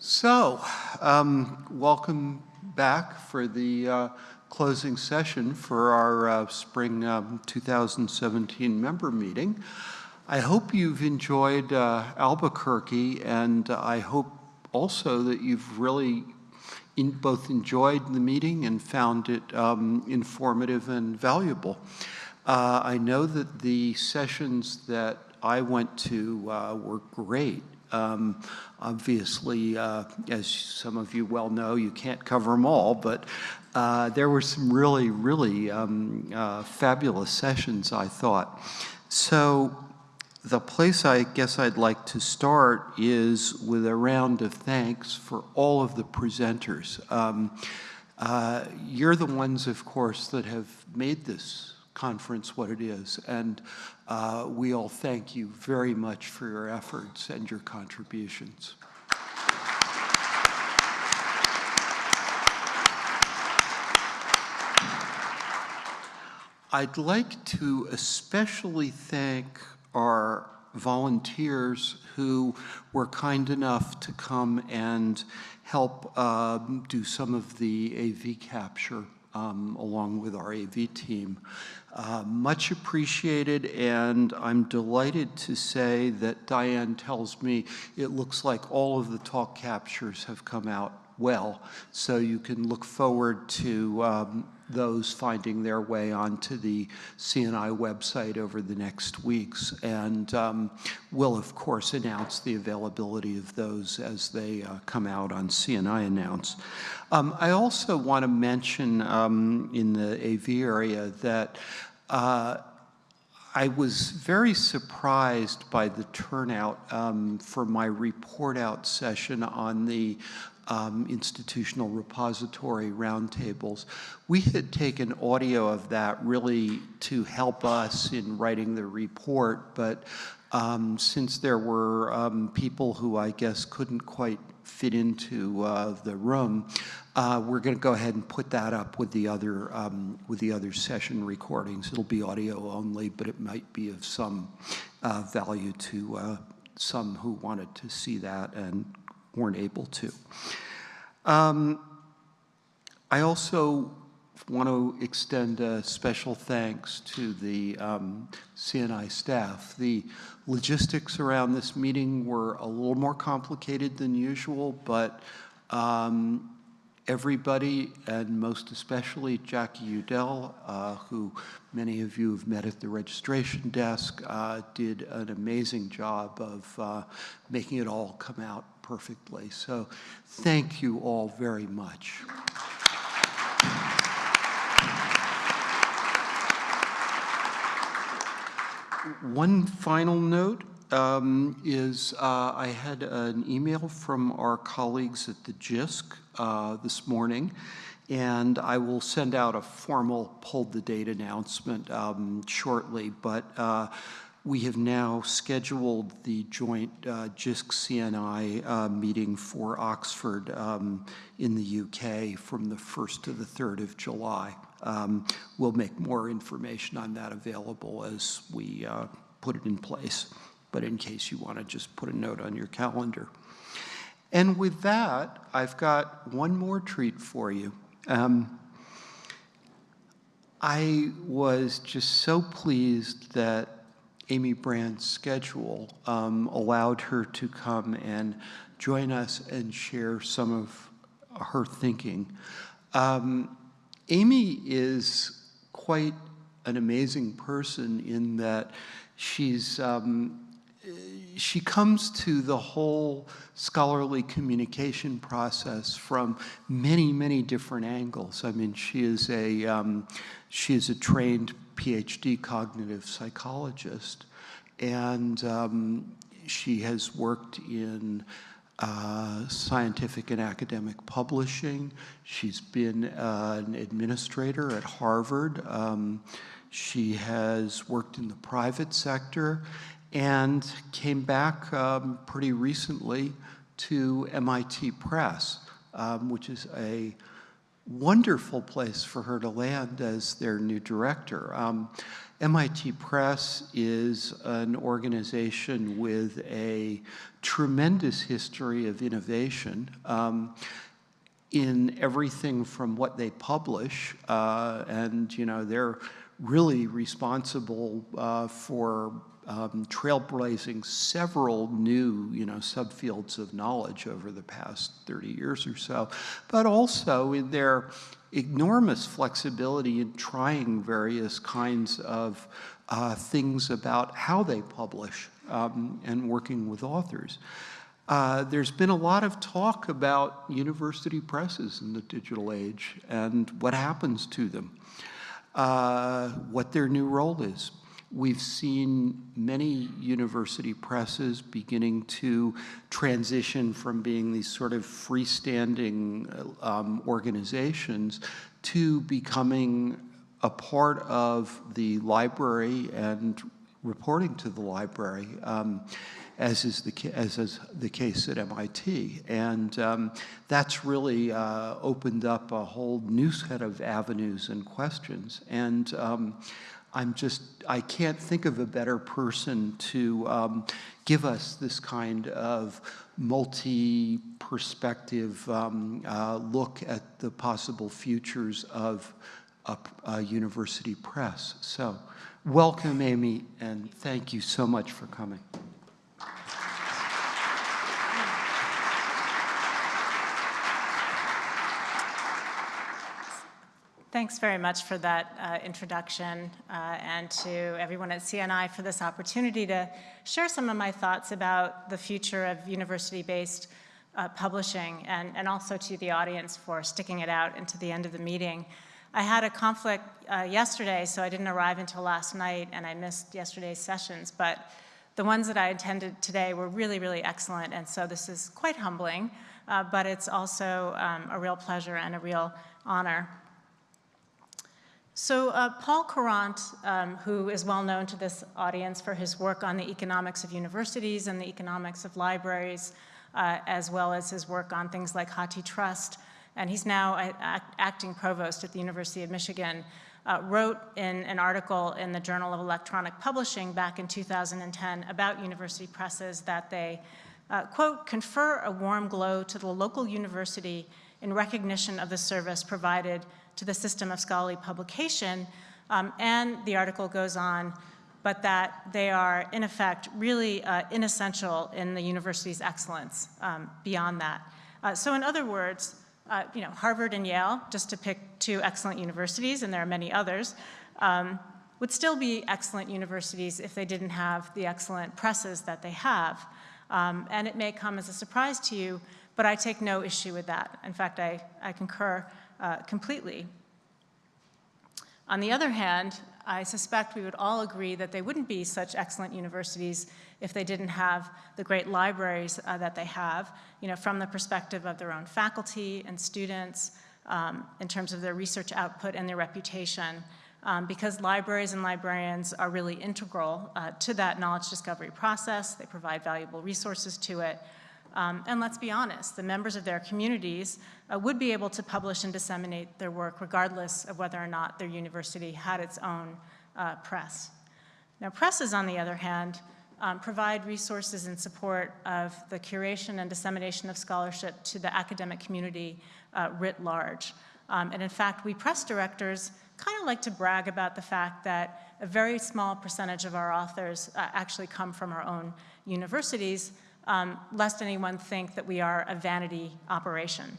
So, um, welcome back for the uh, closing session for our uh, spring um, 2017 member meeting. I hope you've enjoyed uh, Albuquerque and I hope also that you've really in both enjoyed the meeting and found it um, informative and valuable. Uh, I know that the sessions that I went to uh, were great. Um, obviously, uh, as some of you well know, you can't cover them all, but uh, there were some really, really um, uh, fabulous sessions, I thought. So the place I guess I'd like to start is with a round of thanks for all of the presenters. Um, uh, you're the ones, of course, that have made this conference what it is, and uh, we all thank you very much for your efforts and your contributions. I'd like to especially thank our volunteers who were kind enough to come and help um, do some of the AV capture um, along with our AV team. Uh, much appreciated, and I'm delighted to say that Diane tells me it looks like all of the talk captures have come out well, so you can look forward to um, those finding their way onto the CNI website over the next weeks. And um, we'll, of course, announce the availability of those as they uh, come out on CNI Announce. Um, I also want to mention um, in the AV area that uh, I was very surprised by the turnout um, for my report out session on the um, institutional repository roundtables. We had taken audio of that really to help us in writing the report, but um, since there were um, people who I guess couldn't quite fit into uh, the room, uh, we're going to go ahead and put that up with the other um, with the other session recordings. It'll be audio only, but it might be of some uh, value to uh, some who wanted to see that and weren't able to. Um, I also want to extend a special thanks to the um, CNI staff. The logistics around this meeting were a little more complicated than usual, but um, everybody, and most especially Jackie Eudell, uh, who many of you have met at the registration desk, uh, did an amazing job of uh, making it all come out perfectly. So thank you all very much. One final note um, is uh, I had an email from our colleagues at the JISC uh, this morning, and I will send out a formal pulled the date announcement um, shortly. But uh, we have now scheduled the joint uh, JISC-CNI uh, meeting for Oxford um, in the UK from the 1st to the 3rd of July. Um, we'll make more information on that available as we uh, put it in place, but in case you want to just put a note on your calendar. And with that, I've got one more treat for you. Um, I was just so pleased that Amy Brand's schedule um, allowed her to come and join us and share some of her thinking. Um, Amy is quite an amazing person in that she's um, she comes to the whole scholarly communication process from many, many different angles. I mean, she is a, um, she is a trained PhD cognitive psychologist, and um, she has worked in uh, scientific and academic publishing. She's been uh, an administrator at Harvard. Um, she has worked in the private sector and came back um, pretty recently to MIT Press, um, which is a wonderful place for her to land as their new director. Um, MIT Press is an organization with a tremendous history of innovation um, in everything from what they publish, uh, and you know they're really responsible uh, for um, trailblazing several new, you know, subfields of knowledge over the past 30 years or so, but also in their enormous flexibility in trying various kinds of uh, things about how they publish um, and working with authors. Uh, there's been a lot of talk about university presses in the digital age and what happens to them, uh, what their new role is. We've seen many university presses beginning to transition from being these sort of freestanding um, organizations to becoming a part of the library and reporting to the library, um, as is the as is the case at MIT, and um, that's really uh, opened up a whole new set of avenues and questions. And um, I'm just, I can't think of a better person to um, give us this kind of multi-perspective um, uh, look at the possible futures of a, a university press. So welcome, Amy, and thank you so much for coming. Thanks very much for that uh, introduction uh, and to everyone at CNI for this opportunity to share some of my thoughts about the future of university-based uh, publishing and, and also to the audience for sticking it out into the end of the meeting. I had a conflict uh, yesterday, so I didn't arrive until last night and I missed yesterday's sessions, but the ones that I attended today were really, really excellent, and so this is quite humbling, uh, but it's also um, a real pleasure and a real honor. So uh, Paul Courant, um, who is well known to this audience for his work on the economics of universities and the economics of libraries, uh, as well as his work on things like HathiTrust, and he's now act acting provost at the University of Michigan, uh, wrote in an article in the Journal of Electronic Publishing back in 2010 about university presses that they, uh, quote, confer a warm glow to the local university in recognition of the service provided to the system of scholarly publication. Um, and the article goes on, but that they are, in effect, really uh, inessential in the university's excellence um, beyond that. Uh, so in other words, uh, you know, Harvard and Yale, just to pick two excellent universities, and there are many others, um, would still be excellent universities if they didn't have the excellent presses that they have. Um, and it may come as a surprise to you, but I take no issue with that. In fact, I, I concur uh, completely. On the other hand, I suspect we would all agree that they wouldn't be such excellent universities if they didn't have the great libraries uh, that they have, you know, from the perspective of their own faculty and students, um, in terms of their research output and their reputation, um, because libraries and librarians are really integral uh, to that knowledge discovery process. They provide valuable resources to it. Um, and let's be honest, the members of their communities uh, would be able to publish and disseminate their work regardless of whether or not their university had its own uh, press. Now presses, on the other hand, um, provide resources in support of the curation and dissemination of scholarship to the academic community uh, writ large. Um, and in fact, we press directors kind of like to brag about the fact that a very small percentage of our authors uh, actually come from our own universities, um, lest anyone think that we are a vanity operation.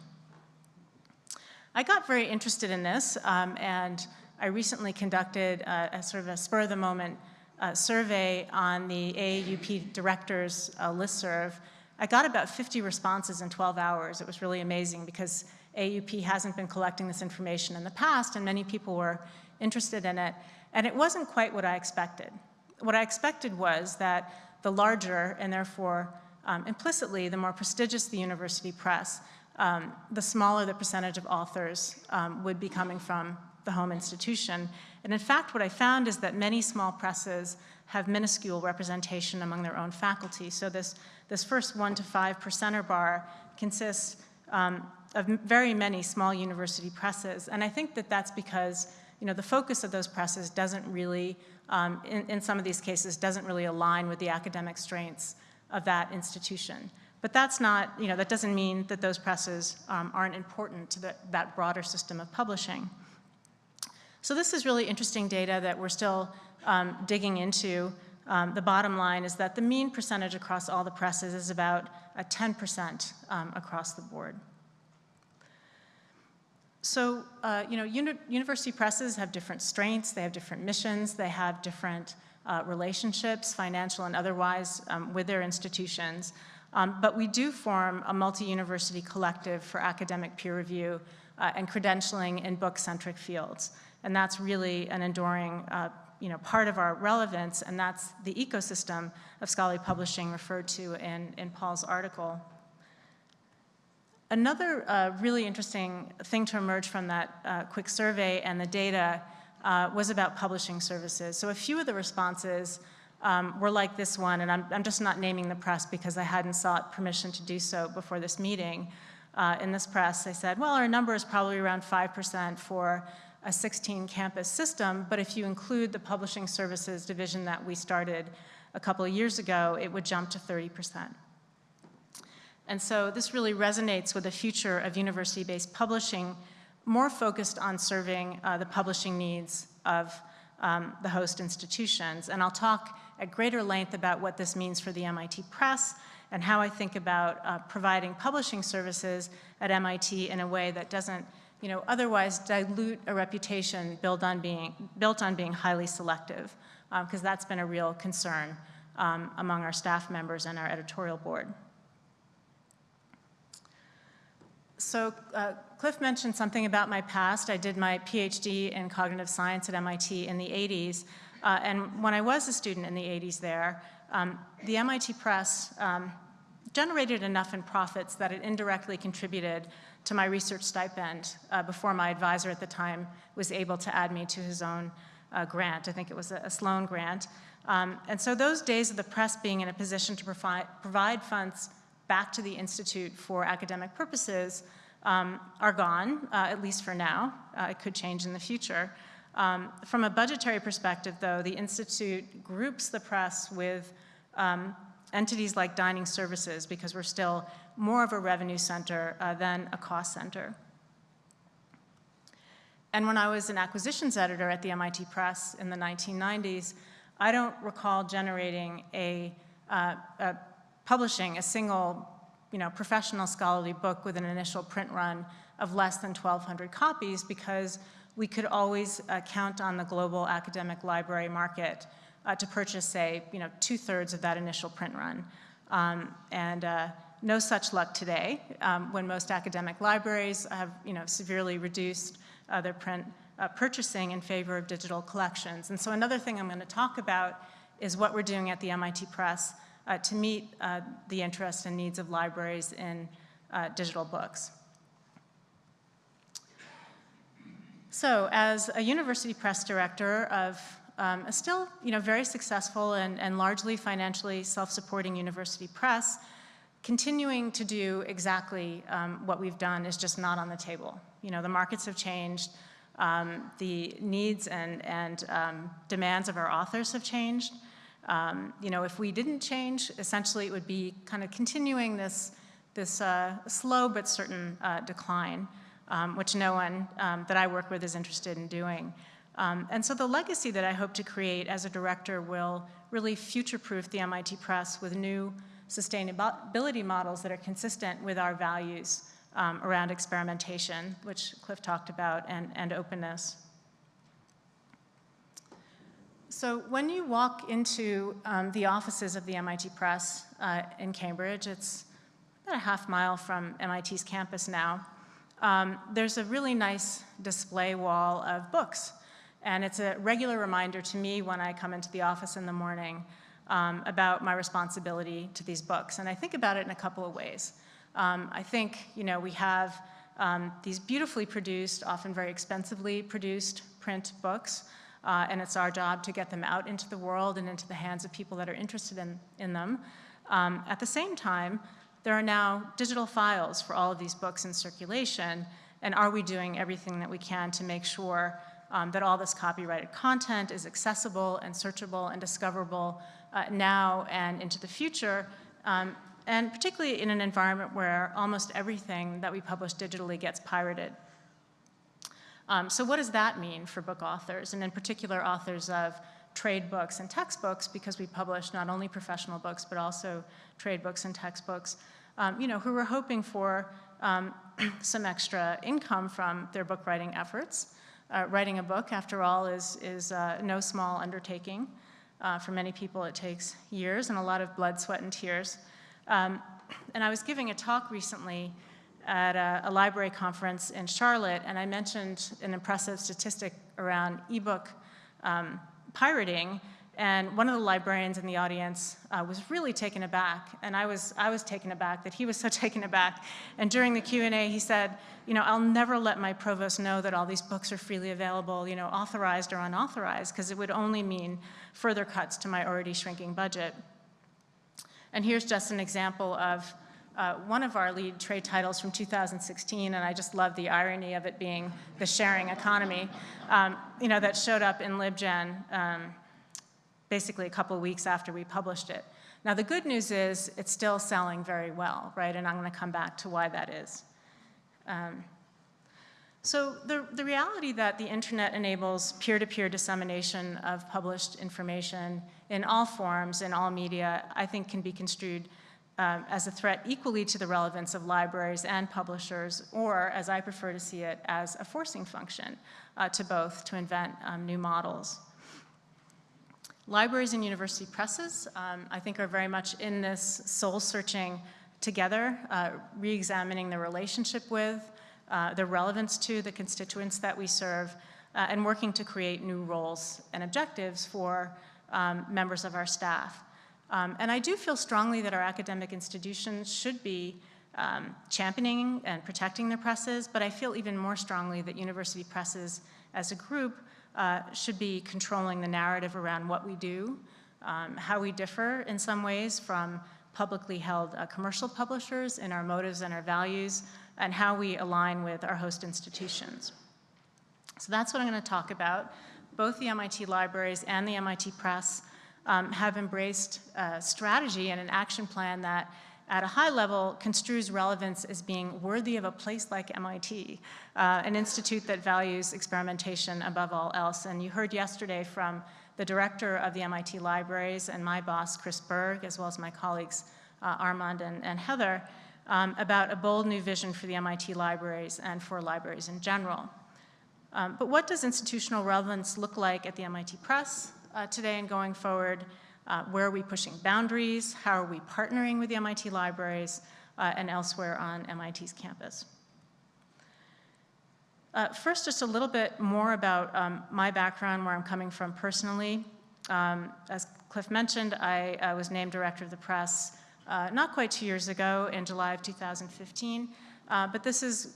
I got very interested in this, um, and I recently conducted a, a, sort of a spur-of-the-moment uh, survey on the AAUP directors uh, listserv. I got about 50 responses in 12 hours. It was really amazing because AUP hasn't been collecting this information in the past, and many people were interested in it. And it wasn't quite what I expected. What I expected was that the larger, and therefore um, implicitly, the more prestigious the university press, um, the smaller the percentage of authors um, would be coming from the home institution. And in fact, what I found is that many small presses have minuscule representation among their own faculty. So this, this first one to five percenter bar consists um, of very many small university presses. And I think that that's because you know, the focus of those presses doesn't really, um, in, in some of these cases, doesn't really align with the academic strengths of that institution. But that's not, you know, that doesn't mean that those presses um, aren't important to the, that broader system of publishing. So this is really interesting data that we're still um, digging into. Um, the bottom line is that the mean percentage across all the presses is about a 10% um, across the board. So, uh, you know, uni university presses have different strengths, they have different missions, they have different uh, relationships, financial and otherwise, um, with their institutions. Um, but we do form a multi-university collective for academic peer review uh, and credentialing in book-centric fields. And that's really an enduring uh, you know, part of our relevance, and that's the ecosystem of scholarly publishing referred to in, in Paul's article. Another uh, really interesting thing to emerge from that uh, quick survey and the data uh, was about publishing services. So a few of the responses um, were like this one, and I'm, I'm, just not naming the press because I hadn't sought permission to do so before this meeting. Uh, in this press, they said, well, our number is probably around 5% for a 16 campus system, but if you include the publishing services division that we started a couple of years ago, it would jump to 30%. And so this really resonates with the future of university-based publishing, more focused on serving uh, the publishing needs of um, the host institutions. And I'll talk at greater length about what this means for the MIT Press and how I think about uh, providing publishing services at MIT in a way that doesn't you know, otherwise dilute a reputation built on being, built on being highly selective, because um, that's been a real concern um, among our staff members and our editorial board. So uh, Cliff mentioned something about my past. I did my PhD in cognitive science at MIT in the 80s. Uh, and when I was a student in the 80s there, um, the MIT Press um, generated enough in profits that it indirectly contributed to my research stipend uh, before my advisor at the time was able to add me to his own uh, grant. I think it was a, a Sloan grant. Um, and so those days of the press being in a position to provide, provide funds back to the Institute for academic purposes um, are gone, uh, at least for now. Uh, it could change in the future. Um, from a budgetary perspective, though, the Institute groups the press with um, entities like dining services because we're still more of a revenue center uh, than a cost center. And when I was an acquisitions editor at the MIT Press in the 1990s, I don't recall generating a, uh, a publishing a single you know, professional scholarly book with an initial print run of less than 1,200 copies because we could always uh, count on the global academic library market uh, to purchase, say, you know, two-thirds of that initial print run. Um, and uh, no such luck today, um, when most academic libraries have, you know, severely reduced uh, their print uh, purchasing in favor of digital collections. And so another thing I'm going to talk about is what we're doing at the MIT Press uh, to meet uh, the interests and needs of libraries in uh, digital books. So as a university press director of um, a still you know, very successful and, and largely financially self-supporting university press, continuing to do exactly um, what we've done is just not on the table. You know, the markets have changed, um, the needs and, and um, demands of our authors have changed. Um, you know, if we didn't change, essentially it would be kind of continuing this, this uh, slow but certain uh, decline, um, which no one um, that I work with is interested in doing. Um, and so the legacy that I hope to create as a director will really future-proof the MIT Press with new sustainability models that are consistent with our values um, around experimentation, which Cliff talked about, and, and openness. So when you walk into um, the offices of the MIT Press uh, in Cambridge, it's about a half mile from MIT's campus now, um, there's a really nice display wall of books and it's a regular reminder to me when I come into the office in the morning um, about my responsibility to these books. And I think about it in a couple of ways. Um, I think, you know, we have um, these beautifully produced, often very expensively produced print books, uh, and it's our job to get them out into the world and into the hands of people that are interested in, in them. Um, at the same time, there are now digital files for all of these books in circulation, and are we doing everything that we can to make sure um, that all this copyrighted content is accessible and searchable and discoverable uh, now and into the future, um, and particularly in an environment where almost everything that we publish digitally gets pirated. Um, so what does that mean for book authors, and in particular authors of trade books and textbooks, because we publish not only professional books, but also trade books and textbooks, um, you know, who were hoping for um, some extra income from their book writing efforts. Uh, writing a book, after all, is, is uh, no small undertaking. Uh, for many people, it takes years and a lot of blood, sweat, and tears. Um, and I was giving a talk recently at a, a, library conference in Charlotte, and I mentioned an impressive statistic around ebook um, pirating, and one of the librarians in the audience uh, was really taken aback, and I was, I was taken aback that he was so taken aback. And during the Q&A, he said, you know, I'll never let my provost know that all these books are freely available, you know, authorized or unauthorized, because it would only mean further cuts to my already shrinking budget. And here's just an example of uh, one of our lead trade titles from 2016, and I just love the irony of it being the sharing economy, um, you know, that showed up in LibGen um, basically a couple weeks after we published it. Now, the good news is it's still selling very well, right? And I'm going to come back to why that is. Um, so the, the reality that the internet enables peer-to-peer -peer dissemination of published information in all forms, in all media, I think can be construed um, as a threat equally to the relevance of libraries and publishers, or as I prefer to see it, as a forcing function uh, to both to invent um, new models. Libraries and university presses, um, I think, are very much in this soul-searching together, uh, re-examining the relationship with, uh, the relevance to the constituents that we serve, uh, and working to create new roles and objectives for um, members of our staff. Um, and I do feel strongly that our academic institutions should be um, championing and protecting their presses, but I feel even more strongly that university presses as a group uh, should be controlling the narrative around what we do, um, how we differ in some ways from publicly held uh, commercial publishers in our motives and our values, and how we align with our host institutions. So that's what I'm going to talk about. Both the MIT libraries and the MIT Press um, have embraced a strategy and an action plan that at a high level construes relevance as being worthy of a place like MIT, uh, an institute that values experimentation above all else. And you heard yesterday from the director of the MIT libraries and my boss, Chris Bourg, as well as my colleagues, uh, Armand and, and Heather, um, about a bold new vision for the MIT libraries and for libraries in general. Um, but what does institutional relevance look like at the MIT Press uh, today and going forward? Uh, where are we pushing boundaries? How are we partnering with the MIT libraries uh, and elsewhere on MIT's campus? Uh, first, just a little bit more about um, my background, where I'm coming from personally. Um, as Cliff mentioned, I, was named director of the press uh, not quite two years ago in July of 2015, uh, but this is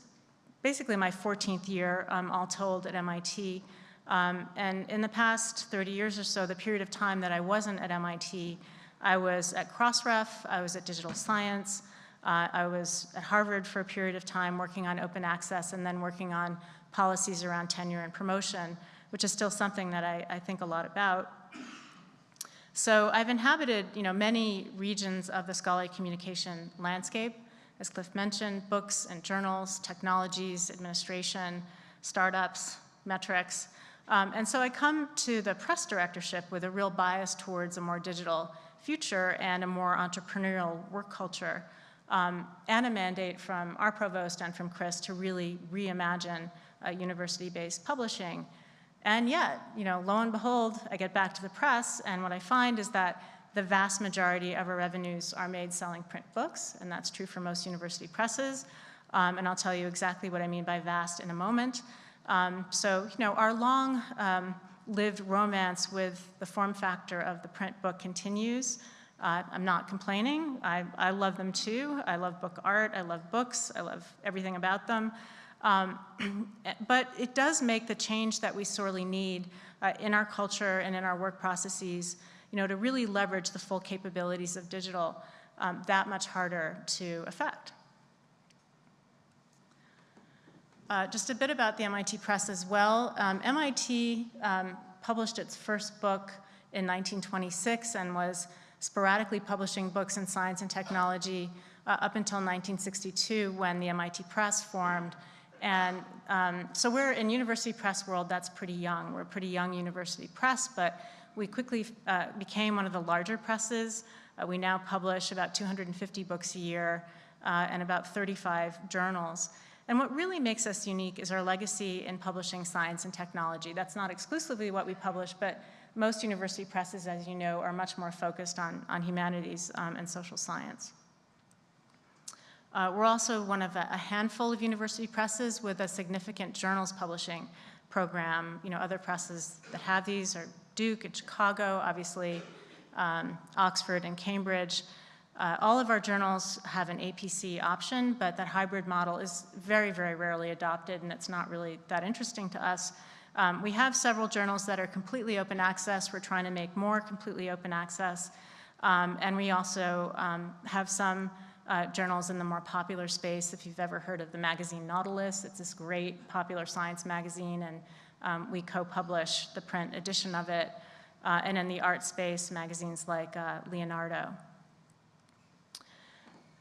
basically my 14th year, um, all told, at MIT. Um, and in the past 30 years or so, the period of time that I wasn't at MIT, I was at Crossref, I was at Digital Science, uh, I was at Harvard for a period of time working on open access and then working on policies around tenure and promotion, which is still something that I, I think a lot about. So I've inhabited you know, many regions of the scholarly communication landscape, as Cliff mentioned, books and journals, technologies, administration, startups, metrics. Um, and so I come to the press directorship with a real bias towards a more digital future and a more entrepreneurial work culture, um, and a mandate from our provost and from Chris to really reimagine uh, university-based publishing. And yet, you know, lo and behold, I get back to the press, and what I find is that the vast majority of our revenues are made selling print books, and that's true for most university presses. Um, and I'll tell you exactly what I mean by vast in a moment. Um, so, you know, our long um, lived romance with the form factor of the print book continues. Uh, I'm not complaining. I, I, love them too. I love book art. I love books. I love everything about them. Um, but it does make the change that we sorely need uh, in our culture and in our work processes, you know, to really leverage the full capabilities of digital. um, that much harder to affect. Uh, just a bit about the MIT Press as well. Um, MIT um, published its first book in 1926 and was sporadically publishing books in science and technology uh, up until 1962 when the MIT Press formed. And um, so we're in university press world, that's pretty young. We're a pretty young university press, but we quickly uh, became one of the larger presses. Uh, we now publish about 250 books a year uh, and about 35 journals. And what really makes us unique is our legacy in publishing science and technology. That's not exclusively what we publish, but most university presses, as you know, are much more focused on, on humanities um, and social science. Uh, we're also one of a, a, handful of university presses with a significant journals publishing program. You know, other presses that have these are Duke and Chicago, obviously, um, Oxford and Cambridge. Uh, all of our journals have an APC option, but that hybrid model is very, very rarely adopted, and it's not really that interesting to us. Um, we have several journals that are completely open access. We're trying to make more completely open access. Um, and we also um, have some uh, journals in the more popular space. If you've ever heard of the magazine Nautilus, it's this great popular science magazine, and um, we co-publish the print edition of it. Uh, and in the art space, magazines like uh, Leonardo.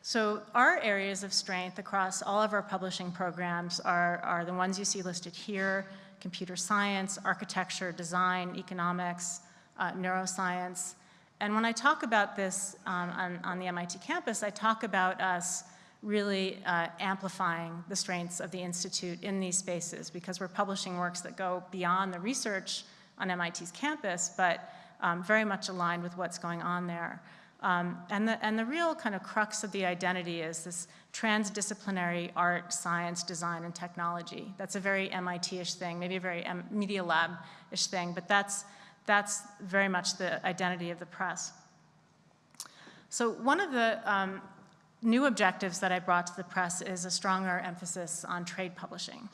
So our areas of strength across all of our publishing programs are, are the ones you see listed here, computer science, architecture, design, economics, uh, neuroscience. And when I talk about this um, on, on, the MIT campus, I talk about us really uh, amplifying the strengths of the Institute in these spaces because we're publishing works that go beyond the research on MIT's campus, but um, very much aligned with what's going on there. Um, and, the, and the real kind of crux of the identity is this transdisciplinary art, science, design, and technology. That's a very MIT-ish thing, maybe a very Media Lab-ish thing, but that's, that's very much the identity of the press. So one of the um, new objectives that I brought to the press is a stronger emphasis on trade publishing.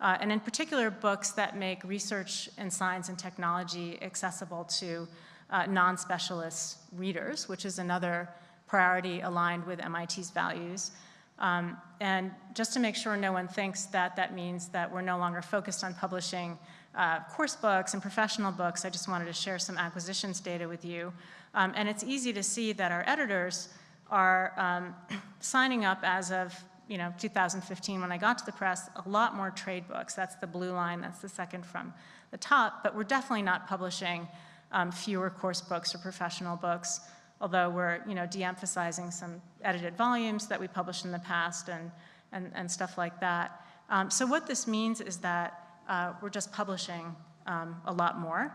Uh, and in particular, books that make research in science and technology accessible to uh, non-specialist readers, which is another priority aligned with MIT's values. Um, and just to make sure no one thinks that that means that we're no longer focused on publishing uh, course books and professional books, I just wanted to share some acquisitions data with you. Um, and it's easy to see that our editors are um, signing up as of you know, 2015 when I got to the press, a lot more trade books. That's the blue line, that's the second from the top, but we're definitely not publishing um, fewer course books or professional books, although we're you know, de-emphasizing some edited volumes that we published in the past and, and, and stuff like that. Um, so what this means is that uh, we're just publishing um, a lot more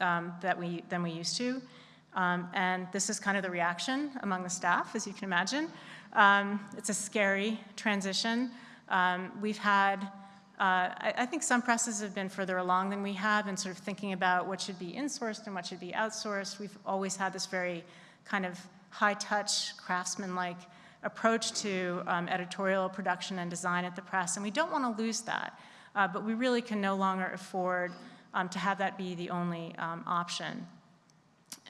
um, that we, than we used to. Um, and this is kind of the reaction among the staff, as you can imagine. Um, it's a scary transition. we've had uh, I, I, think some presses have been further along than we have in sort of thinking about what should be insourced and what should be outsourced. We've always had this very kind of high-touch, craftsman-like approach to um, editorial production and design at the press, and we don't want to lose that. Uh, but we really can no longer afford um, to have that be the only um, option.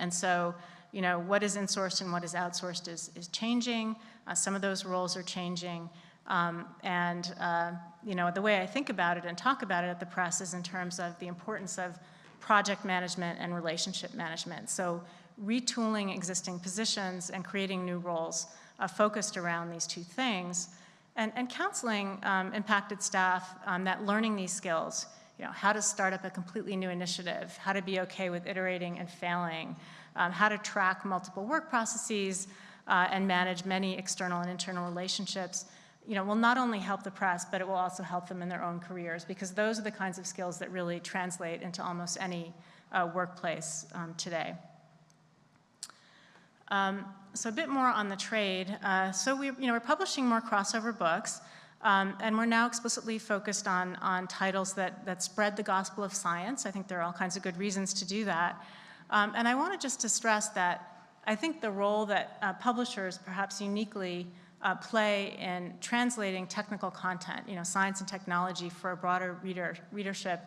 And so, you know, what is insourced and what is outsourced is, is changing. Uh, some of those roles are changing. Um, and uh, you know, the way I think about it and talk about it at the press is in terms of the importance of project management and relationship management. So retooling existing positions and creating new roles uh, focused around these two things. And, and counseling um, impacted staff um, that learning these skills, you know, how to start up a completely new initiative, how to be okay with iterating and failing, um, how to track multiple work processes uh, and manage many external and internal relationships, you know, will not only help the press, but it will also help them in their own careers because those are the kinds of skills that really translate into almost any uh, workplace um, today. Um, so a bit more on the trade. Uh, so we, you know, we're publishing more crossover books, um, and we're now explicitly focused on, on titles that, that spread the gospel of science. I think there are all kinds of good reasons to do that. Um, and I wanted just to stress that I think the role that uh, publishers perhaps uniquely uh, play in translating technical content, you know, science and technology for a broader reader, readership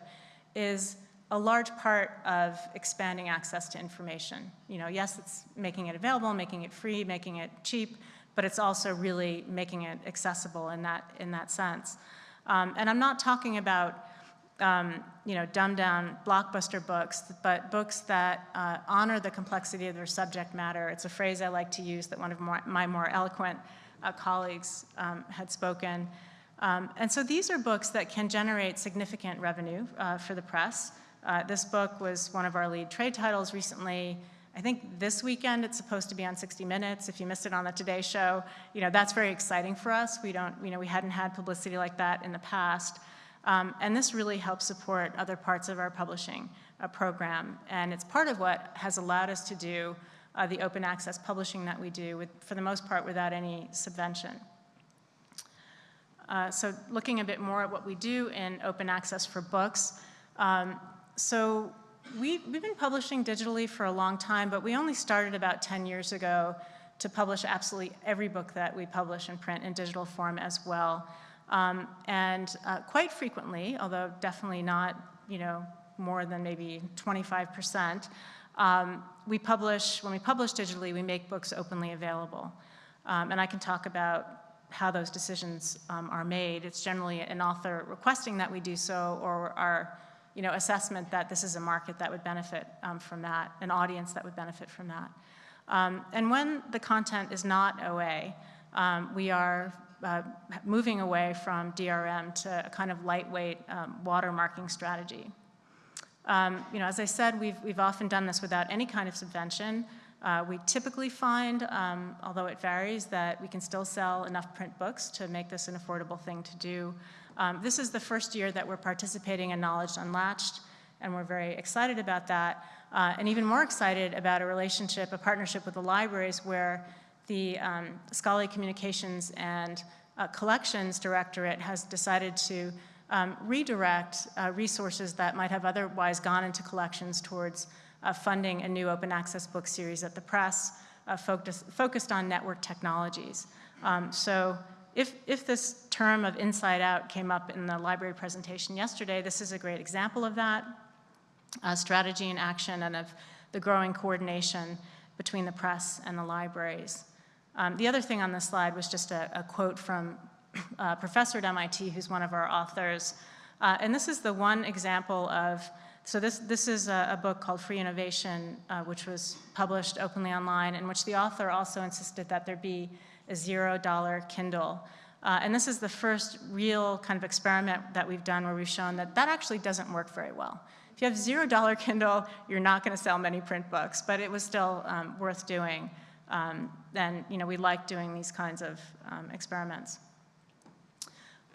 is a large part of expanding access to information. You know, yes, it's making it available, making it free, making it cheap, but it's also really making it accessible in that, in that sense. Um, and I'm not talking about um, you know, dumbed down blockbuster books, but books that uh, honor the complexity of their subject matter. It's a phrase I like to use that one of my more eloquent uh, colleagues um, had spoken. Um, and so these are books that can generate significant revenue uh, for the press. Uh, this book was one of our lead trade titles recently. I think this weekend it's supposed to be on 60 Minutes. If you missed it on the Today Show, you know, that's very exciting for us. We don't, you know, we hadn't had publicity like that in the past. Um, and this really helps support other parts of our publishing uh, program. And it's part of what has allowed us to do uh, the open access publishing that we do, with, for the most part without any subvention. Uh, so looking a bit more at what we do in open access for books. Um, so we, we've been publishing digitally for a long time, but we only started about 10 years ago to publish absolutely every book that we publish in print in digital form as well. Um, and uh, quite frequently, although definitely not, you know, more than maybe 25%, um, we publish, when we publish digitally, we make books openly available. Um, and I can talk about how those decisions um, are made. It's generally an author requesting that we do so or our you know, assessment that this is a market that would benefit um, from that, an audience that would benefit from that. Um, and when the content is not OA, um, we are uh, moving away from DRM to a kind of lightweight watermarking strategy. Um, you know, as I said, we've, we've often done this without any kind of subvention. Uh, we typically find, um, although it varies, that we can still sell enough print books to make this an affordable thing to do. Um, this is the first year that we're participating in Knowledge Unlatched, and we're very excited about that. Uh, and even more excited about a relationship, a partnership with the libraries where the um, Scholarly Communications and uh, Collections Directorate has decided to um, redirect uh, resources that might have otherwise gone into collections towards uh, funding a new open access book series at the press uh, focus, focused on network technologies. Um, so if, if this term of inside out came up in the library presentation yesterday, this is a great example of that, uh, strategy and action and of the growing coordination between the press and the libraries. Um, the other thing on this slide was just a, a quote from uh, professor at MIT who's one of our authors. Uh, and this is the one example of, so this, this is a, a book called Free Innovation, uh, which was published openly online, in which the author also insisted that there be a zero dollar Kindle. Uh, and this is the first real kind of experiment that we've done where we've shown that that actually doesn't work very well. If you have zero dollar Kindle, you're not gonna sell many print books, but it was still um, worth doing. Um, and you know, we like doing these kinds of um, experiments.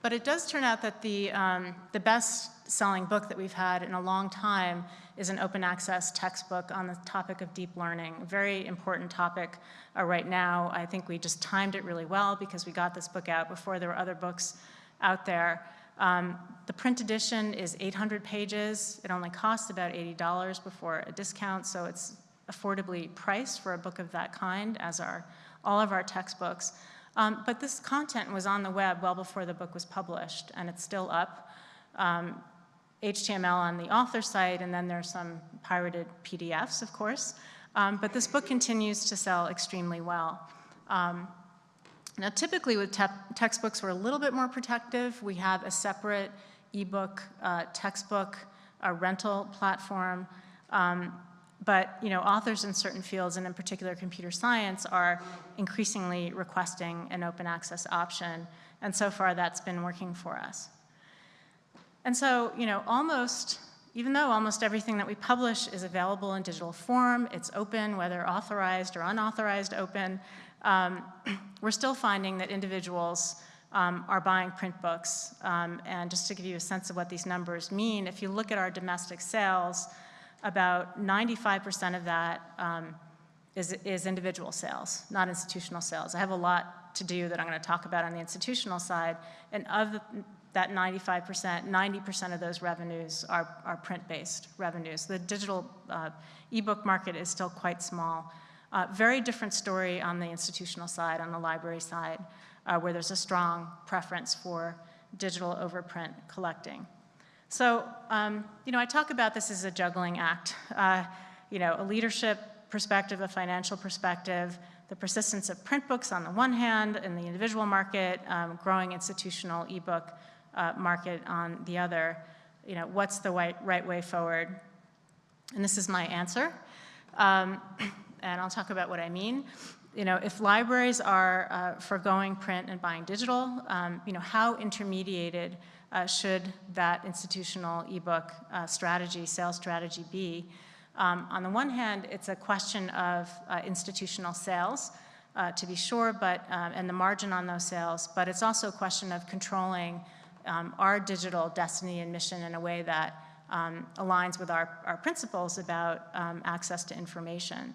But it does turn out that the, um, the best-selling book that we've had in a long time is an open access textbook on the topic of deep learning, very important topic uh, right now. I think we just timed it really well because we got this book out before there were other books out there. Um, the print edition is 800 pages. It only costs about $80 before a discount, so it's affordably priced for a book of that kind, as are all of our textbooks. Um, but this content was on the web well before the book was published, and it's still up. Um, HTML on the author site, and then there's some pirated PDFs, of course. Um, but this book continues to sell extremely well. Um, now, typically with te textbooks, we're a little bit more protective. We have a separate ebook uh, textbook a rental platform. Um, but you know, authors in certain fields, and in particular computer science, are increasingly requesting an open access option. And so far, that's been working for us. And so, you know, almost, even though almost everything that we publish is available in digital form, it's open, whether authorized or unauthorized open, um, we're still finding that individuals um, are buying print books. Um, and just to give you a sense of what these numbers mean, if you look at our domestic sales, about 95% of that um, is is individual sales, not institutional sales. I have a lot to do that I'm going to talk about on the institutional side, and of that 95%, 90% of those revenues are, are print-based revenues. The digital uh, ebook market is still quite small. Uh, very different story on the institutional side, on the library side, uh, where there's a strong preference for digital over print collecting. So, um, you know, I talk about this as a juggling act. Uh, you know, a leadership perspective, a financial perspective, the persistence of print books on the one hand, in the individual market, um, growing institutional ebook uh, market on the other. You know, what's the right, right way forward? And this is my answer. Um, and I'll talk about what I mean. You know, if libraries are uh, foregoing print and buying digital, um, you know, how intermediated uh, should that institutional ebook uh, strategy, sales strategy be? Um, on the one hand, it's a question of uh, institutional sales, uh, to be sure, but, um, and the margin on those sales, but it's also a question of controlling um, our digital destiny and mission in a way that um, aligns with our, our principles about um, access to information.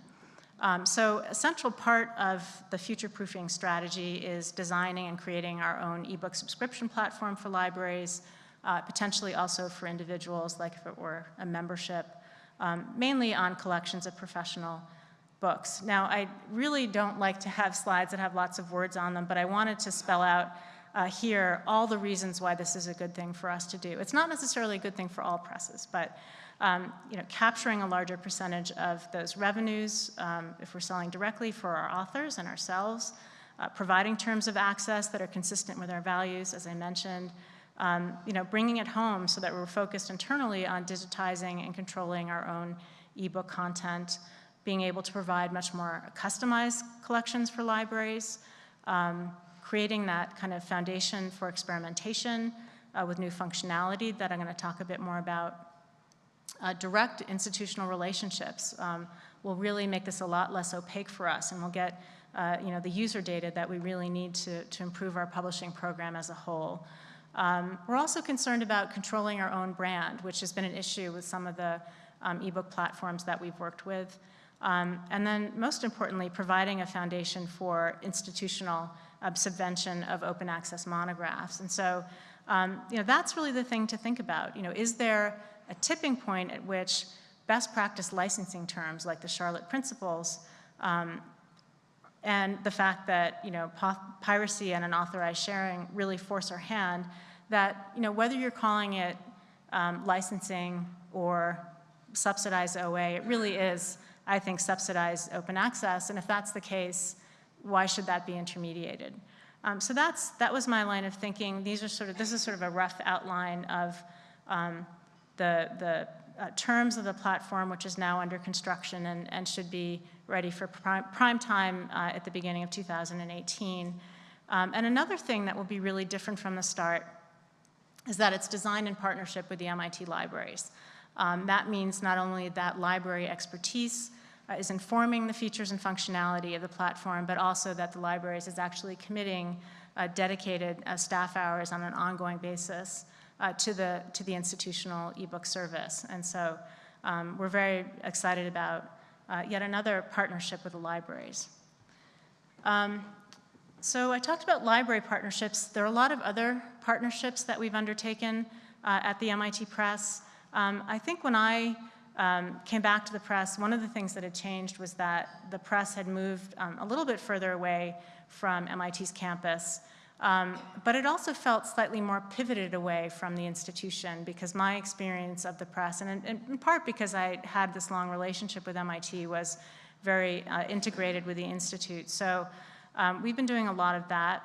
Um, so a central part of the future-proofing strategy is designing and creating our own ebook subscription platform for libraries, uh, potentially also for individuals, like if it were a membership, um, mainly on collections of professional books. Now, I really don't like to have slides that have lots of words on them, but I wanted to spell out uh, here all the reasons why this is a good thing for us to do. It's not necessarily a good thing for all presses, but um, you know, capturing a larger percentage of those revenues um, if we're selling directly for our authors and ourselves, uh, providing terms of access that are consistent with our values, as I mentioned, um, you know, bringing it home so that we're focused internally on digitizing and controlling our own ebook content, being able to provide much more customized collections for libraries, um, creating that kind of foundation for experimentation uh, with new functionality that I'm going to talk a bit more about uh, direct institutional relationships um, will really make this a lot less opaque for us and we'll get uh, you know, the user data that we really need to, to improve our publishing program as a whole. Um, we're also concerned about controlling our own brand, which has been an issue with some of the um, ebook platforms that we've worked with. Um, and then most importantly, providing a foundation for institutional uh, subvention of open access monographs. And so, um, you know, that's really the thing to think about. You know, is there a tipping point at which best practice licensing terms like the Charlotte Principles um, and the fact that you know piracy and unauthorized sharing really force our hand that you know whether you're calling it um, licensing or subsidized OA, it really is, I think, subsidized open access. And if that's the case, why should that be intermediated? Um, so that's that was my line of thinking. These are sort of this is sort of a rough outline of um, the, the uh, terms of the platform, which is now under construction and, and should be ready for prime, prime time uh, at the beginning of 2018. Um, and another thing that will be really different from the start is that it's designed in partnership with the MIT libraries. Um, that means not only that library expertise uh, is informing the features and functionality of the platform, but also that the libraries is actually committing uh, dedicated uh, staff hours on an ongoing basis uh, to, the, to the institutional ebook service. And so um, we're very excited about uh, yet another partnership with the libraries. Um, so I talked about library partnerships. There are a lot of other partnerships that we've undertaken uh, at the MIT Press. Um, I think when I um, came back to the press, one of the things that had changed was that the press had moved um, a little bit further away from MIT's campus. Um, but it also felt slightly more pivoted away from the institution because my experience of the press, and in, in part because I had this long relationship with MIT, was very uh, integrated with the institute. So um, we've been doing a lot of that.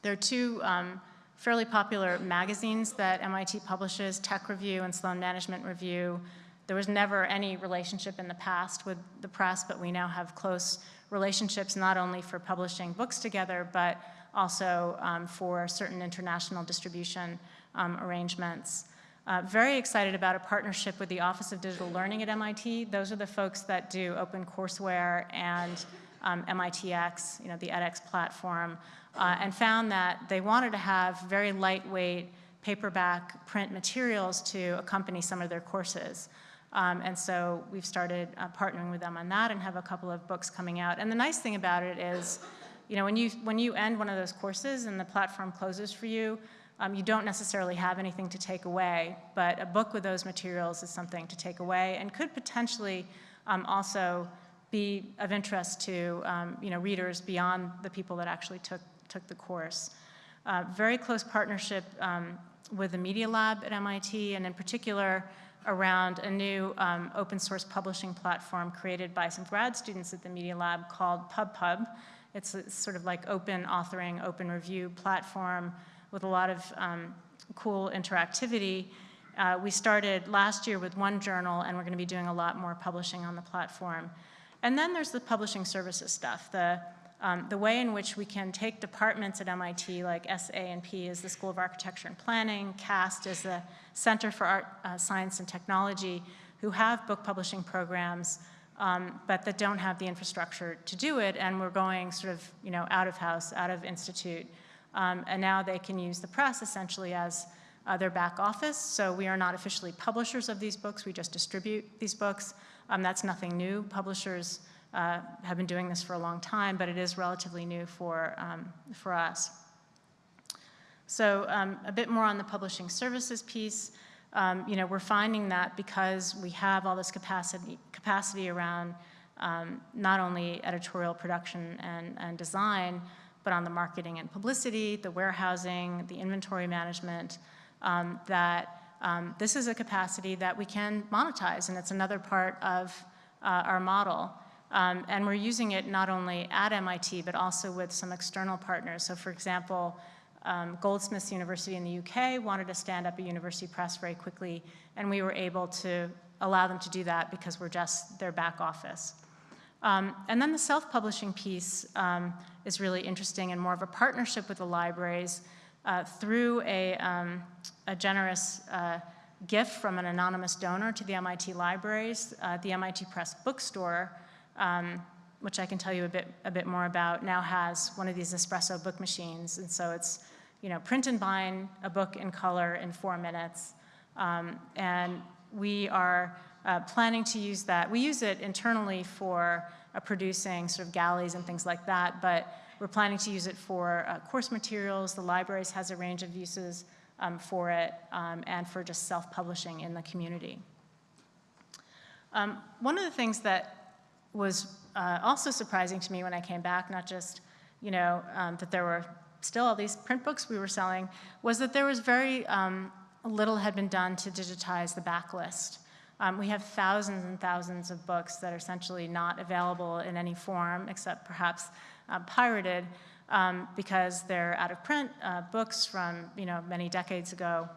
There are two um, fairly popular magazines that MIT publishes, Tech Review and Sloan Management Review. There was never any relationship in the past with the press, but we now have close relationships not only for publishing books together, but also um, for certain international distribution um, arrangements. Uh, very excited about a partnership with the Office of Digital Learning at MIT. Those are the folks that do OpenCourseware and um, MITx, you know, the edX platform, uh, and found that they wanted to have very lightweight paperback print materials to accompany some of their courses. Um, and so we've started uh, partnering with them on that and have a couple of books coming out. And the nice thing about it is you know, when you, when you end one of those courses and the platform closes for you, um, you don't necessarily have anything to take away, but a book with those materials is something to take away and could potentially um, also be of interest to um, you know, readers beyond the people that actually took, took the course. Uh, very close partnership um, with the Media Lab at MIT, and in particular around a new um, open source publishing platform created by some grad students at the Media Lab called PubPub. It's a, sort of like open authoring, open review platform with a lot of um, cool interactivity. Uh, we started last year with one journal, and we're going to be doing a lot more publishing on the platform. And then there's the publishing services stuff, the, um, the way in which we can take departments at MIT, like SA&P is the School of Architecture and Planning, CAST is the Center for Art, uh, Science and Technology, who have book publishing programs, um, but that don't have the infrastructure to do it, and we're going sort of, you know, out of house, out of institute. Um, and now they can use the press essentially as uh, their back office. So we are not officially publishers of these books, we just distribute these books. Um, that's nothing new. Publishers uh, have been doing this for a long time, but it is relatively new for, um, for us. So um, a bit more on the publishing services piece. Um, you know, we're finding that because we have all this capacity, capacity around um, not only editorial production and, and design, but on the marketing and publicity, the warehousing, the inventory management, um, that um, this is a capacity that we can monetize, and it's another part of uh, our model. Um, and we're using it not only at MIT, but also with some external partners. So for example, um, Goldsmiths University in the UK wanted to stand up a university press very quickly, and we were able to allow them to do that because we're just their back office. Um, and then the self-publishing piece um, is really interesting and more of a partnership with the libraries uh, through a, um, a generous uh, gift from an anonymous donor to the MIT libraries. Uh, the MIT Press bookstore, um, which I can tell you a bit, a bit more about, now has one of these espresso book machines. And so it's, you know, print and bind a book in color in four minutes. Um, and we are uh, planning to use that. We use it internally for uh, producing sort of galleys and things like that, but we're planning to use it for uh, course materials. The libraries has a range of uses um, for it um, and for just self-publishing in the community. Um, one of the things that was uh, also surprising to me when I came back, not just, you know, um, that there were still all these print books we were selling, was that there was very um, little had been done to digitize the backlist. Um, we have thousands and thousands of books that are essentially not available in any form except perhaps uh, pirated um, because they're out of print, uh, books from you know many decades ago.